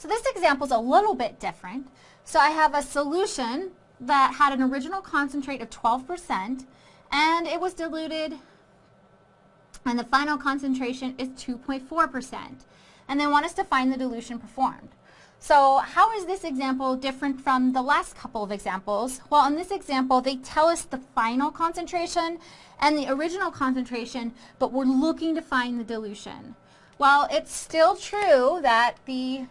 So this example is a little bit different. So I have a solution that had an original concentrate of 12% and it was diluted and the final concentration is 2.4%. And they want us to find the dilution performed. So how is this example different from the last couple of examples? Well, in this example, they tell us the final concentration and the original concentration, but we're looking to find the dilution. Well, it's still true that the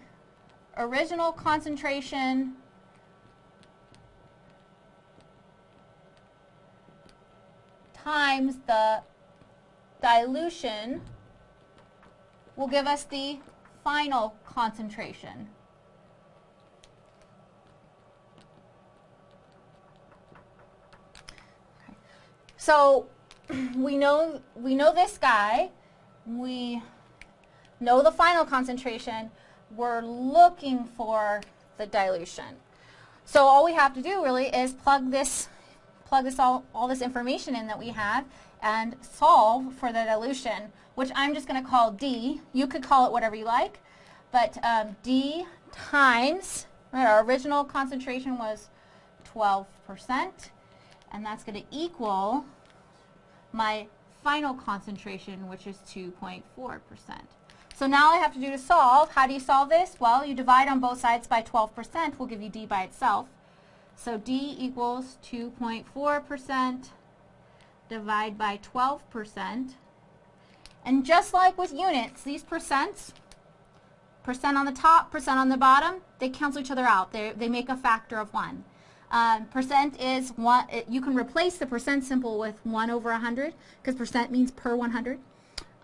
original concentration times the dilution will give us the final concentration. So we know we know this guy. We know the final concentration. We're looking for the dilution. So all we have to do really is plug this plug this all, all this information in that we have and solve for the dilution, which I'm just going to call D. You could call it whatever you like, but um, D times, right, our original concentration was 12%, and that's going to equal my final concentration, which is 2.4%. So now I have to do to solve, how do you solve this? Well, you divide on both sides by 12%, will give you D by itself. So D equals 2.4% divide by 12%. And just like with units, these percents, percent on the top, percent on the bottom, they cancel each other out. They, they make a factor of 1. Um, percent is one, you can replace the percent symbol with 1 over 100 because percent means per 100.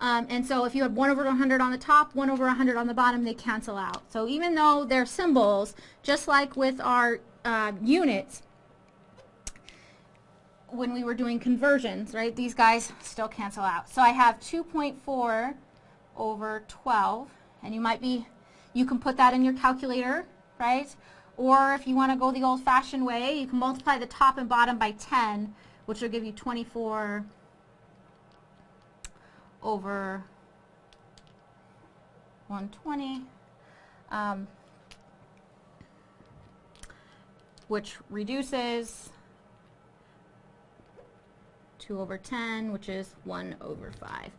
Um, and so if you have 1 over 100 on the top, 1 over 100 on the bottom, they cancel out. So even though they're symbols, just like with our uh, units, when we were doing conversions, right, these guys still cancel out. So I have 2.4 over 12, and you might be, you can put that in your calculator, right? Or if you want to go the old-fashioned way, you can multiply the top and bottom by 10, which will give you 24 over 120, um, which reduces 2 over 10, which is 1 over 5.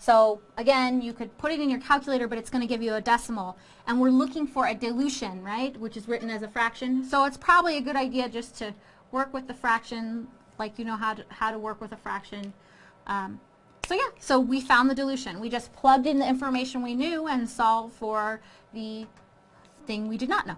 So again, you could put it in your calculator, but it's going to give you a decimal. And we're looking for a dilution, right, which is written as a fraction. So it's probably a good idea just to work with the fraction like you know how to, how to work with a fraction. Um, so yeah, so we found the dilution. We just plugged in the information we knew and solved for the thing we did not know.